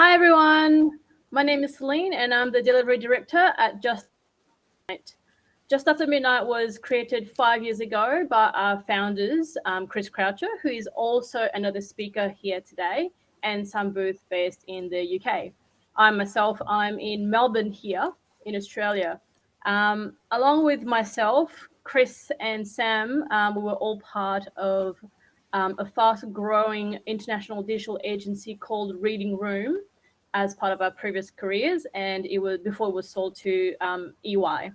Hi, everyone. My name is Celine, and I'm the delivery director at Just Midnight. Just After Midnight was created five years ago by our founders, um, Chris Croucher, who is also another speaker here today, and Sam Booth based in the UK. I myself, I'm in Melbourne here in Australia. Um, along with myself, Chris and Sam, um, we were all part of um, a fast growing international digital agency called Reading Room as part of our previous careers. And it was before it was sold to um, EY.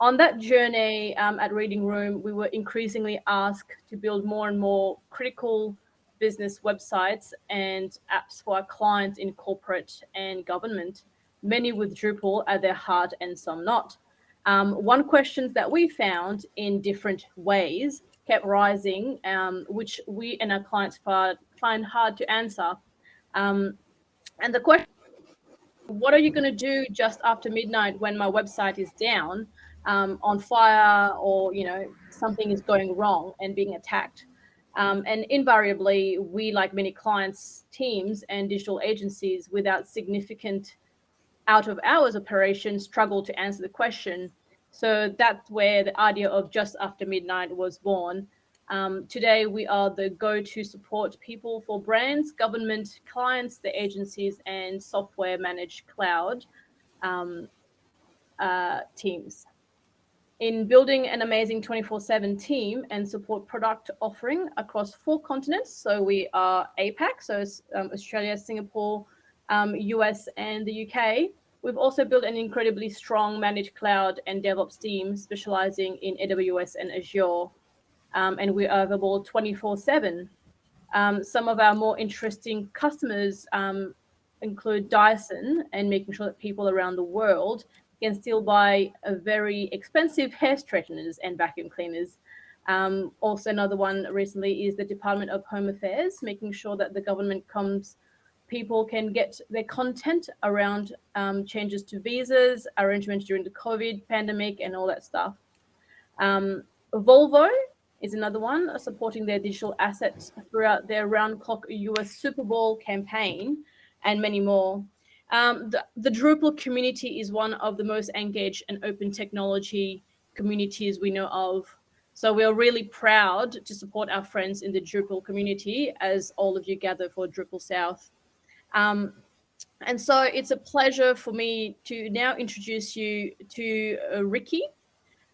On that journey um, at Reading Room, we were increasingly asked to build more and more critical business websites and apps for our clients in corporate and government, many with Drupal at their heart and some not. Um, one question that we found in different ways kept rising, um, which we and our clients find hard to answer. And the question, what are you going to do just after midnight when my website is down, um, on fire, or you know something is going wrong and being attacked? Um, and invariably, we, like many clients, teams, and digital agencies without significant out of hours operations struggle to answer the question. So that's where the idea of just after midnight was born. Um, today, we are the go-to support people for brands, government clients, the agencies, and software managed cloud um, uh, teams. In building an amazing 24-7 team and support product offering across four continents. So we are APAC, so um, Australia, Singapore, US, um, and the UK. We've also built an incredibly strong managed cloud and DevOps team specializing in AWS and Azure. Um, and we are available 24 seven. Um, some of our more interesting customers um, include Dyson and making sure that people around the world can still buy a very expensive hair straighteners and vacuum cleaners. Um, also, another one recently is the Department of Home Affairs, making sure that the government comes people can get their content around um, changes to visas, arrangements during the COVID pandemic, and all that stuff. Um, Volvo is another one, supporting their digital assets throughout their round-clock US Super Bowl campaign, and many more. Um, the, the Drupal community is one of the most engaged and open technology communities we know of. So we are really proud to support our friends in the Drupal community as all of you gather for Drupal South. Um, and so it's a pleasure for me to now introduce you to uh, Ricky.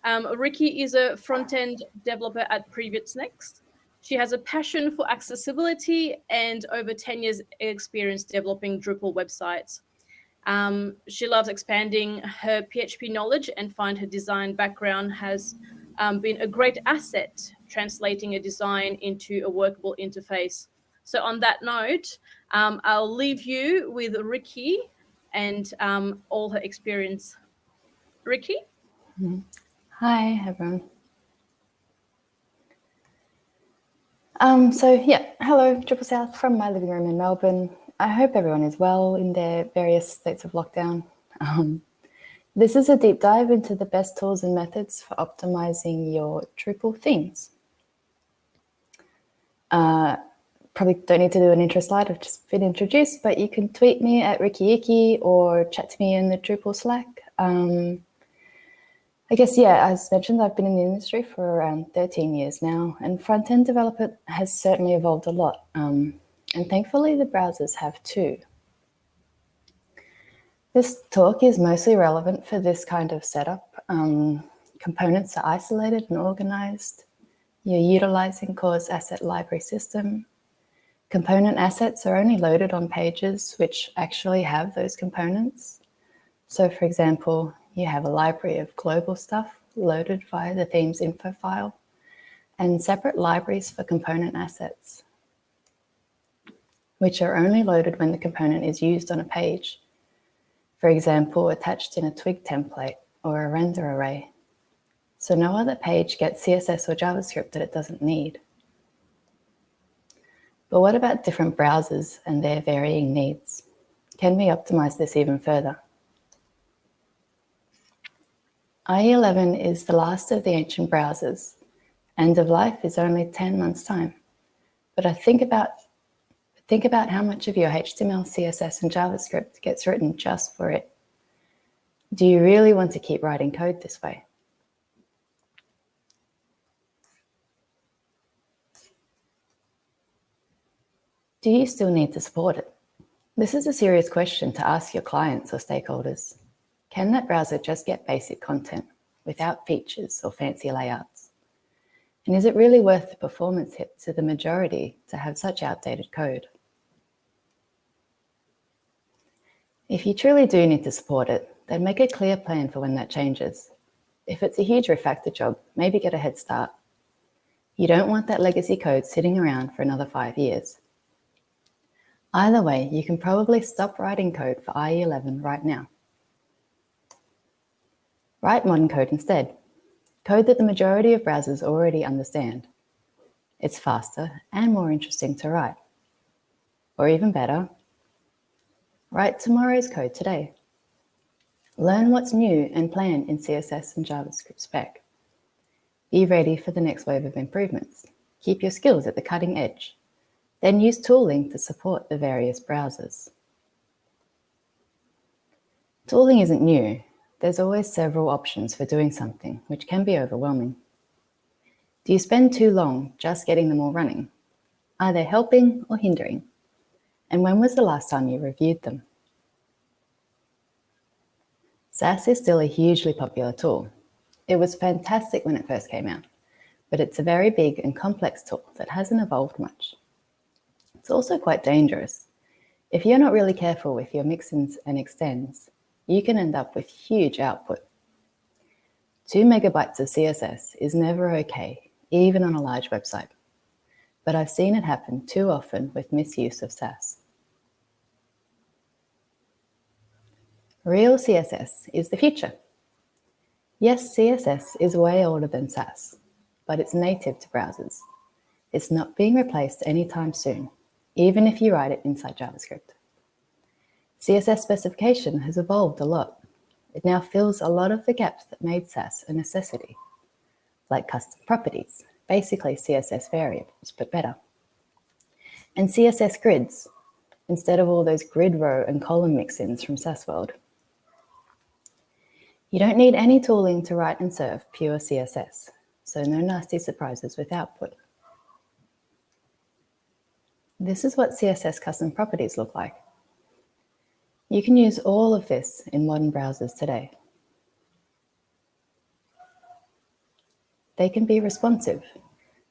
Um, Ricky is a front-end developer at Previous Next. She has a passion for accessibility and over 10 years experience developing Drupal websites. Um, she loves expanding her PHP knowledge and find her design background has um, been a great asset translating a design into a workable interface. So on that note, um, I'll leave you with Ricky and um, all her experience. Ricky? Mm-hmm. Hi, everyone. Um, so yeah, hello, Drupal South from my living room in Melbourne. I hope everyone is well in their various states of lockdown. Um, this is a deep dive into the best tools and methods for optimizing your Drupal themes. Uh, probably don't need to do an intro slide, I've just been introduced, but you can tweet me at Ricky or chat to me in the Drupal Slack. Um, I guess, yeah, as mentioned, I've been in the industry for around 13 years now, and front-end development has certainly evolved a lot. Um, and thankfully, the browsers have too. This talk is mostly relevant for this kind of setup. Um, components are isolated and organized. You're utilizing Core's asset library system. Component assets are only loaded on pages which actually have those components. So for example, you have a library of global stuff loaded via the themes info file and separate libraries for component assets, which are only loaded when the component is used on a page. For example, attached in a twig template or a render array. So no other page gets CSS or JavaScript that it doesn't need. But what about different browsers and their varying needs? Can we optimize this even further? IE11 is the last of the ancient browsers. End of life is only 10 months time. But I think about Think about how much of your HTML, CSS, and JavaScript gets written just for it. Do you really want to keep writing code this way? Do you still need to support it? This is a serious question to ask your clients or stakeholders. Can that browser just get basic content without features or fancy layouts? And is it really worth the performance hit to the majority to have such outdated code? If you truly do need to support it, then make a clear plan for when that changes. If it's a huge refactor job, maybe get a head start. You don't want that legacy code sitting around for another five years. Either way, you can probably stop writing code for IE11 right now. Write modern code instead. Code that the majority of browsers already understand. It's faster and more interesting to write. Or even better, write tomorrow's code today. Learn what's new and plan in CSS and JavaScript spec. Be ready for the next wave of improvements. Keep your skills at the cutting edge. Then use tooling to support the various browsers. Tooling isn't new. There's always several options for doing something, which can be overwhelming. Do you spend too long just getting them all running? Are they helping or hindering? And when was the last time you reviewed them? Sass is still a hugely popular tool. It was fantastic when it first came out, but it's a very big and complex tool that hasn't evolved much. It's also quite dangerous. If you're not really careful with your mixins and extends, you can end up with huge output. Two megabytes of CSS is never okay, even on a large website. But I've seen it happen too often with misuse of Sass. Real CSS is the future. Yes, CSS is way older than Sass, but it's native to browsers. It's not being replaced anytime soon even if you write it inside JavaScript. CSS specification has evolved a lot. It now fills a lot of the gaps that made Sass a necessity, like custom properties, basically CSS variables, but better. And CSS grids, instead of all those grid row and column mix-ins from Sass World. You don't need any tooling to write and serve pure CSS, so no nasty surprises with output. This is what CSS custom properties look like. You can use all of this in modern browsers today. They can be responsive,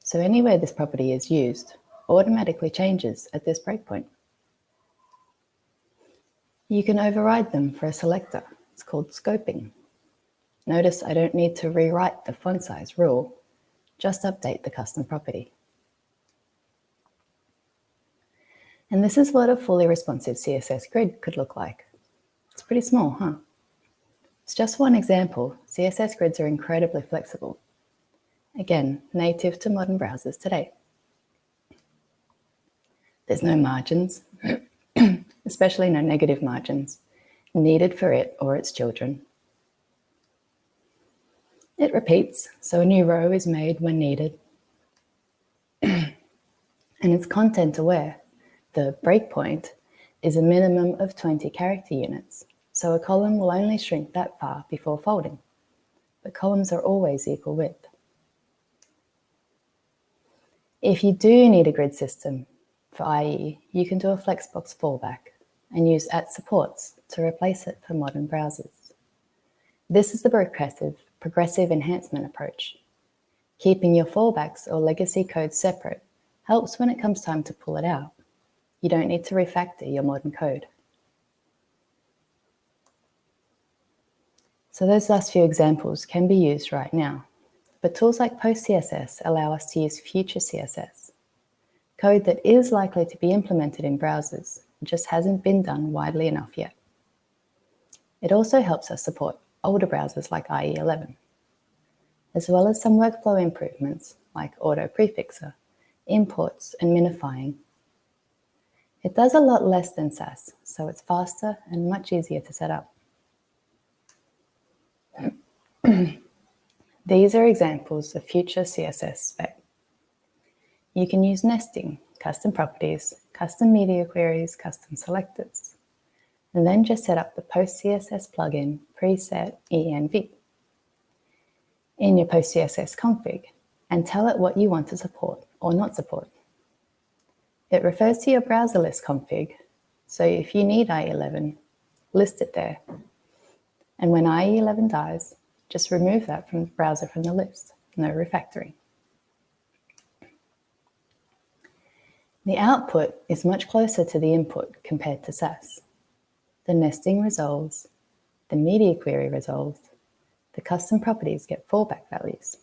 so anywhere this property is used automatically changes at this breakpoint. You can override them for a selector. It's called scoping. Notice I don't need to rewrite the font size rule, just update the custom property. And this is what a fully responsive CSS grid could look like. It's pretty small, huh? It's just one example. CSS grids are incredibly flexible. Again, native to modern browsers today. There's no margins, especially no negative margins, needed for it or its children. It repeats, so a new row is made when needed. and it's content aware, the breakpoint is a minimum of 20 character units, so a column will only shrink that far before folding. But columns are always equal width. If you do need a grid system for IE, you can do a Flexbox fallback and use at supports to replace it for modern browsers. This is the progressive, progressive enhancement approach. Keeping your fallbacks or legacy code separate helps when it comes time to pull it out. You don't need to refactor your modern code. So those last few examples can be used right now, but tools like PostCSS allow us to use future CSS, code that is likely to be implemented in browsers, just hasn't been done widely enough yet. It also helps us support older browsers like IE11, as well as some workflow improvements like auto prefixer, imports, and minifying it does a lot less than Sass, so it's faster and much easier to set up. These are examples of future CSS spec. you can use nesting, custom properties, custom media queries, custom selectors, and then just set up the PostCSS plugin preset env in your PostCSS config and tell it what you want to support or not support. It refers to your browser list config, so if you need IE11, list it there. And when IE11 dies, just remove that from the browser from the list, no refactoring. The output is much closer to the input compared to Sass. The nesting resolves, the media query resolves, the custom properties get fallback values.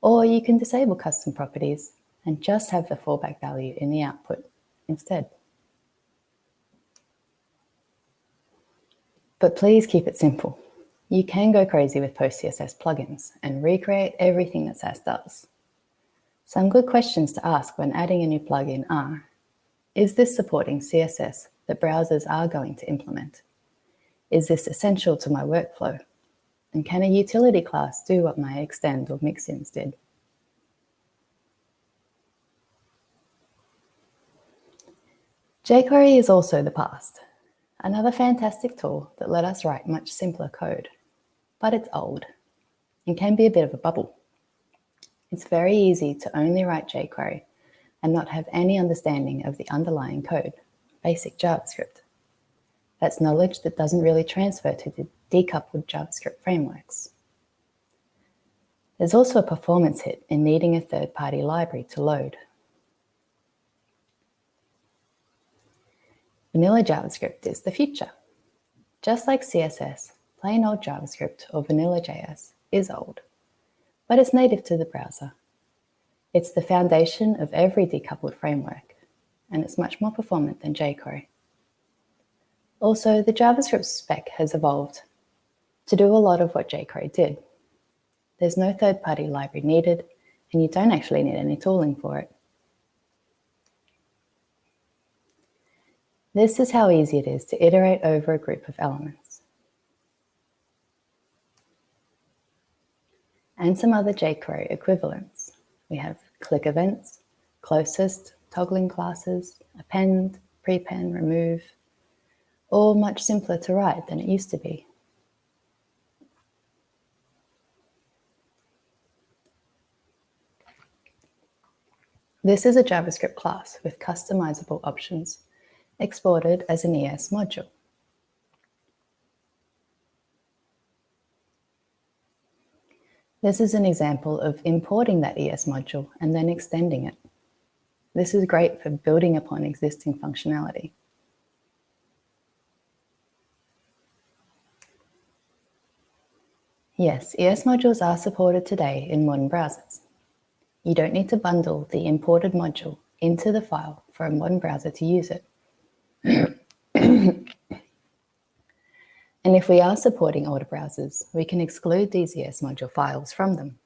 Or you can disable custom properties and just have the fallback value in the output instead. But please keep it simple. You can go crazy with PostCSS plugins and recreate everything that Sass does. Some good questions to ask when adding a new plugin are, is this supporting CSS that browsers are going to implement? Is this essential to my workflow? And can a utility class do what my extend or mixins did? jQuery is also the past, another fantastic tool that let us write much simpler code, but it's old and can be a bit of a bubble. It's very easy to only write jQuery and not have any understanding of the underlying code, basic JavaScript. That's knowledge that doesn't really transfer to the decoupled JavaScript frameworks. There's also a performance hit in needing a third-party library to load. Vanilla JavaScript is the future. Just like CSS, plain old JavaScript or vanilla JS is old but it's native to the browser. It's the foundation of every decoupled framework, and it's much more performant than jQuery. Also, the JavaScript spec has evolved to do a lot of what jQuery did. There's no third-party library needed, and you don't actually need any tooling for it. This is how easy it is to iterate over a group of elements. and some other jQuery equivalents. We have click events, closest, toggling classes, append, prepend, remove, all much simpler to write than it used to be. This is a JavaScript class with customizable options exported as an ES module. This is an example of importing that ES module and then extending it. This is great for building upon existing functionality. Yes, ES modules are supported today in modern browsers. You don't need to bundle the imported module into the file for a modern browser to use it. And if we are supporting older browsers, we can exclude these ES module files from them.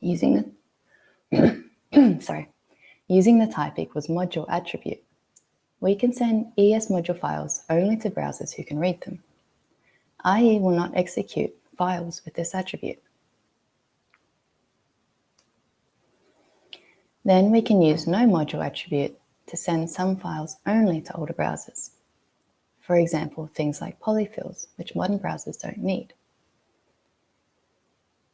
using the, sorry, using the type equals module attribute, we can send ES module files only to browsers who can read them. IE will not execute files with this attribute. Then we can use no module attribute to send some files only to older browsers. For example, things like polyfills, which modern browsers don't need.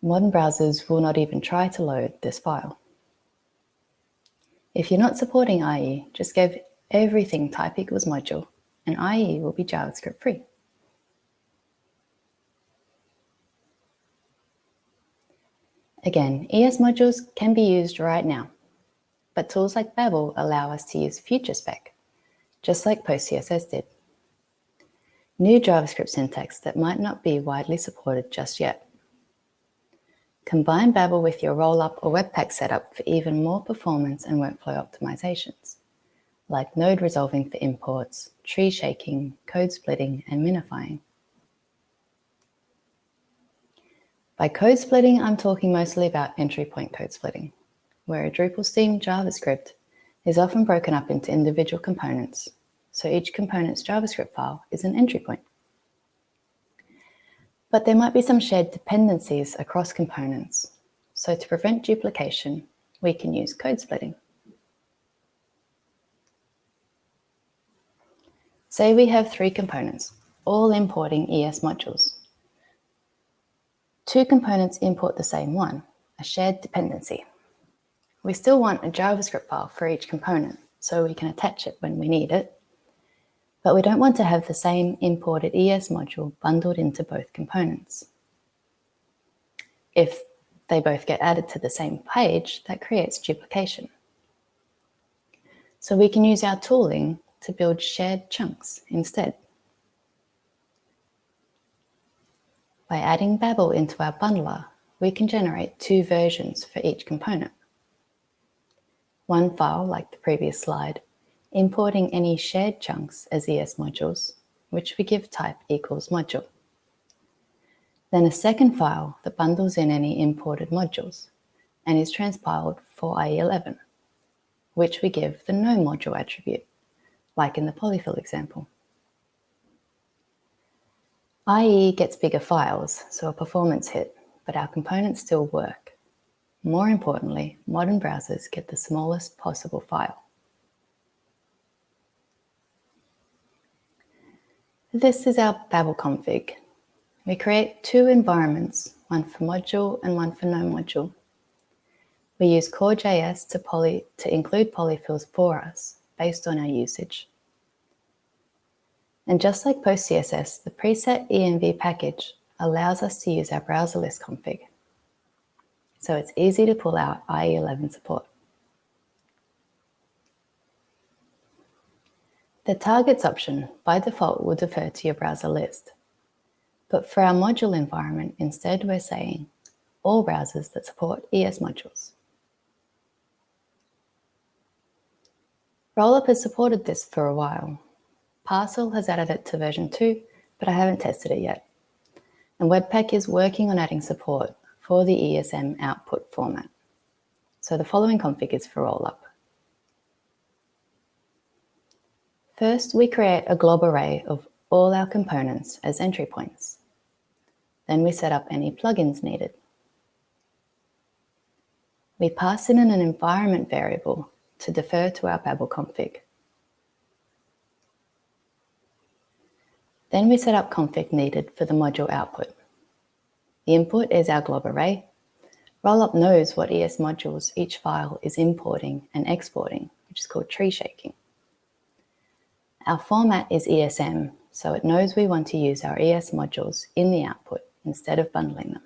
Modern browsers will not even try to load this file. If you're not supporting IE, just give everything type equals module and IE will be JavaScript free. Again, ES modules can be used right now, but tools like Babel allow us to use future spec, just like PostCSS did new JavaScript syntax that might not be widely supported just yet. Combine Babel with your rollup or Webpack setup for even more performance and workflow optimizations, like node resolving for imports, tree shaking, code splitting, and minifying. By code splitting, I'm talking mostly about entry point code splitting, where a Drupal theme JavaScript is often broken up into individual components so each component's JavaScript file is an entry point. But there might be some shared dependencies across components. So to prevent duplication, we can use code splitting. Say we have three components, all importing ES modules. Two components import the same one, a shared dependency. We still want a JavaScript file for each component so we can attach it when we need it. But we don't want to have the same imported ES module bundled into both components. If they both get added to the same page, that creates duplication. So we can use our tooling to build shared chunks instead. By adding Babel into our bundler, we can generate two versions for each component one file like the previous slide, importing any shared chunks as ES modules, which we give type equals module. Then a second file that bundles in any imported modules and is transpiled for IE11, which we give the no module attribute, like in the polyfill example. IE gets bigger files, so a performance hit, but our components still work. More importantly, modern browsers get the smallest possible file. This is our Babel config. We create two environments, one for module and one for no module. We use core.js to, poly, to include polyfills for us based on our usage. And just like PostCSS, the preset env package allows us to use our browser list config so it's easy to pull out IE11 support. The targets option by default will defer to your browser list. But for our module environment, instead we're saying all browsers that support ES modules. Rollup has supported this for a while. Parcel has added it to version 2, but I haven't tested it yet. And Webpack is working on adding support for the ESM output format. So the following config is for Rollup. First, we create a glob array of all our components as entry points. Then we set up any plugins needed. We pass in an environment variable to defer to our Babel config. Then we set up config needed for the module output. The input is our glob array. Rollup knows what ES modules each file is importing and exporting, which is called tree shaking. Our format is ESM, so it knows we want to use our ES modules in the output instead of bundling them.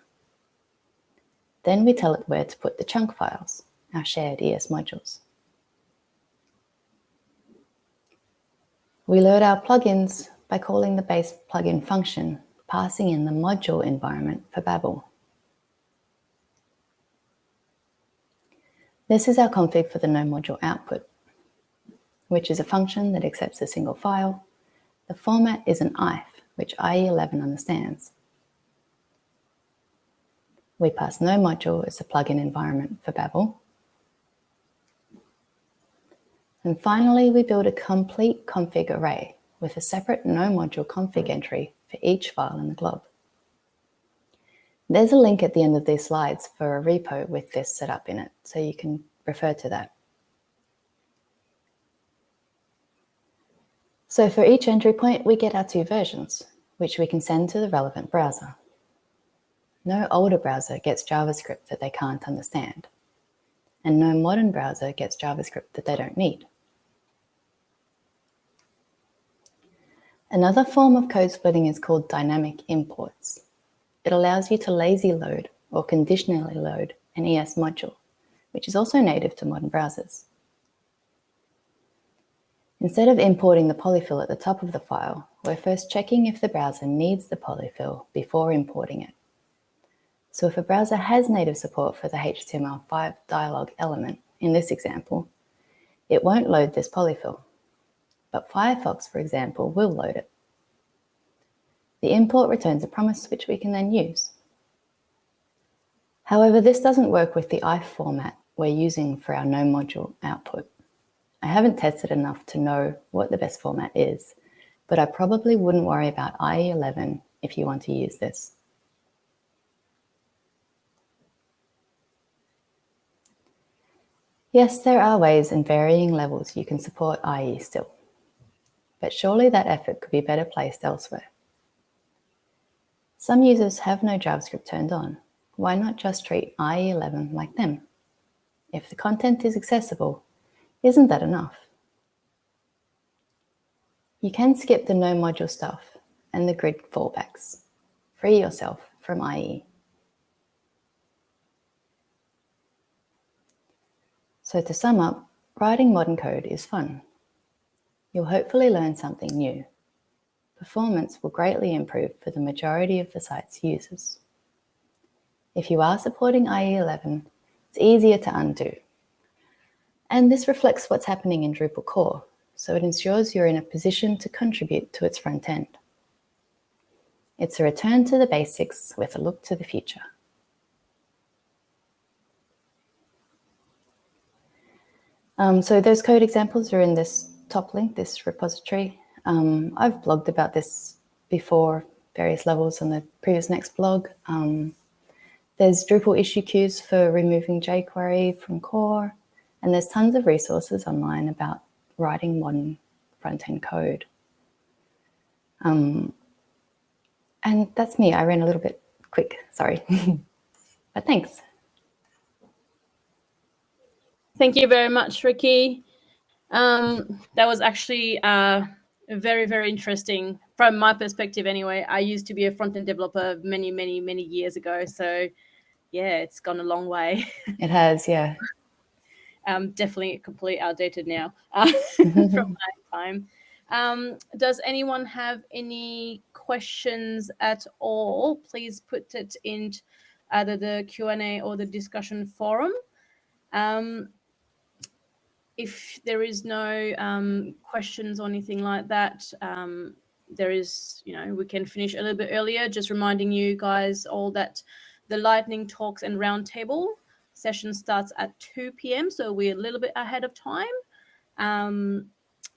Then we tell it where to put the chunk files, our shared ES modules. We load our plugins by calling the base plugin function passing in the module environment for Babel. This is our config for the no module output, which is a function that accepts a single file. The format is an IIFE, which IE11 understands. We pass no module as a plugin environment for Babel. And finally, we build a complete config array with a separate no module config entry for each file in the glob. There's a link at the end of these slides for a repo with this set up in it, so you can refer to that. So for each entry point, we get our two versions, which we can send to the relevant browser. No older browser gets JavaScript that they can't understand, and no modern browser gets JavaScript that they don't need. Another form of code splitting is called dynamic imports. It allows you to lazy load or conditionally load an ES module, which is also native to modern browsers. Instead of importing the polyfill at the top of the file, we're first checking if the browser needs the polyfill before importing it. So if a browser has native support for the HTML5 dialog element, in this example, it won't load this polyfill but Firefox, for example, will load it. The import returns a promise which we can then use. However, this doesn't work with the IIFE format we're using for our no module output. I haven't tested enough to know what the best format is, but I probably wouldn't worry about IE11 if you want to use this. Yes, there are ways and varying levels you can support IE still, but surely that effort could be better placed elsewhere. Some users have no JavaScript turned on. Why not just treat IE11 like them? If the content is accessible, isn't that enough? You can skip the no module stuff and the grid fallbacks. Free yourself from IE. So to sum up, writing modern code is fun. You'll hopefully learn something new. Performance will greatly improve for the majority of the site's users. If you are supporting IE11, it's easier to undo. And this reflects what's happening in Drupal core, so it ensures you're in a position to contribute to its front end. It's a return to the basics with a look to the future. Um, so those code examples are in this top link, this repository. Um, I've blogged about this before, various levels on the previous next blog. Um, there's Drupal issue queues for removing jQuery from core, and there's tons of resources online about writing modern front-end code. Um, and that's me. I ran a little bit quick, sorry. but thanks. Thank you very much, Ricky. Um, that was actually uh, very, very interesting from my perspective anyway. I used to be a front-end developer many, many, many years ago. So yeah, it's gone a long way. It has, yeah. um, definitely completely outdated now uh, from my time. Um, does anyone have any questions at all? Please put it in either the Q&A or the discussion forum. Um, if there is no um, questions or anything like that, um, there is, you know, we can finish a little bit earlier, just reminding you guys all that the lightning talks and roundtable session starts at 2 p.m. So we're a little bit ahead of time. Um,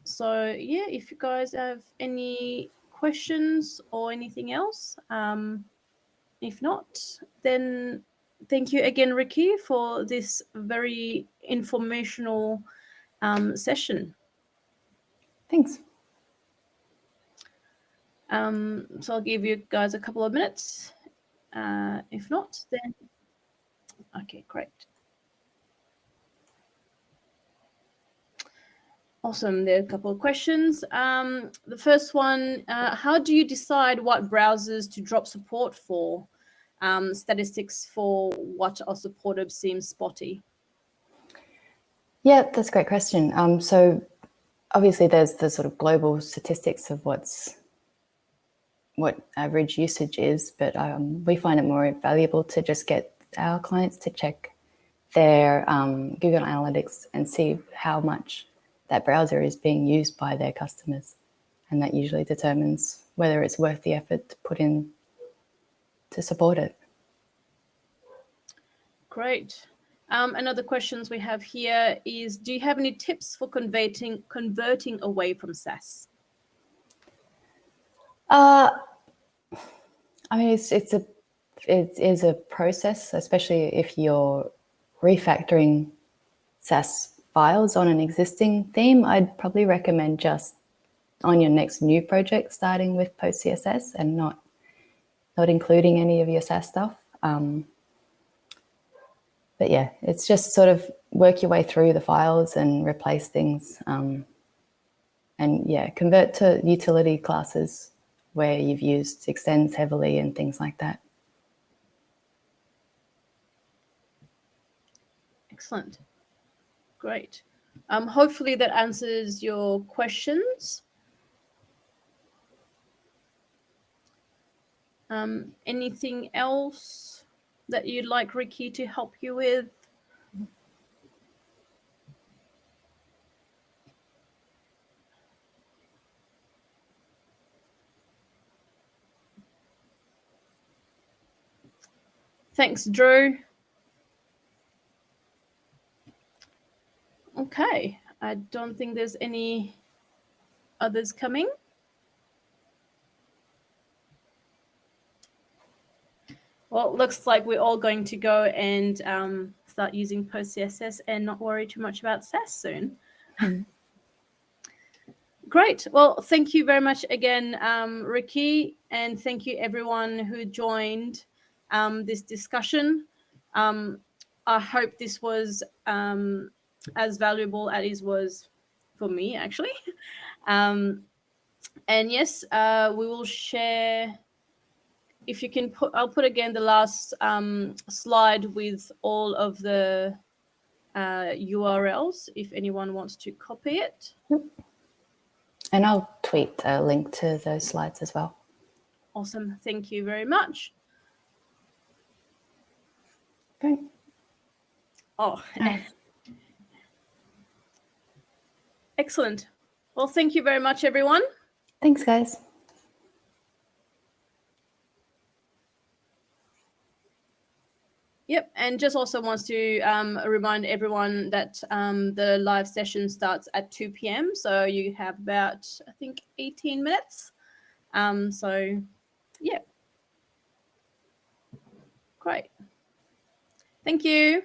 so yeah, if you guys have any questions or anything else, um, if not, then thank you again, Ricky, for this very informational um, session. Thanks. Um, so I'll give you guys a couple of minutes. Uh, if not, then, okay, great. Awesome. There are a couple of questions. Um, the first one, uh, how do you decide what browsers to drop support for? Um, statistics for what are supported seems spotty. Yeah, that's a great question. Um, so obviously there's the sort of global statistics of what's what average usage is, but um, we find it more valuable to just get our clients to check their um, Google Analytics and see how much that browser is being used by their customers. And that usually determines whether it's worth the effort to put in to support it. Great. Um, another questions we have here is, do you have any tips for converting converting away from Sass? Uh, I mean, it's it's a it is a process, especially if you're refactoring Sass files on an existing theme. I'd probably recommend just on your next new project, starting with Post CSS and not not including any of your Sass stuff. Um, but yeah, it's just sort of work your way through the files and replace things. Um, and yeah, convert to utility classes where you've used extends heavily and things like that. Excellent. Great. Um, hopefully that answers your questions. Um, anything else? That you'd like Ricky to help you with? Thanks, Drew. Okay, I don't think there's any others coming. Well, it looks like we're all going to go and um, start using PostCSS and not worry too much about Sass soon. Mm. Great. Well, thank you very much again, um, Ricky, and thank you everyone who joined um, this discussion. Um, I hope this was um, as valuable as it was for me, actually. Um, and yes, uh, we will share. If you can put, I'll put again the last um, slide with all of the uh, URLs if anyone wants to copy it. And I'll tweet a link to those slides as well. Awesome. Thank you very much. Great. Oh, excellent. Well, thank you very much, everyone. Thanks, guys. Yep, and just also wants to um, remind everyone that um, the live session starts at 2 p.m. So you have about, I think, 18 minutes. Um, so, yeah. Great. Thank you.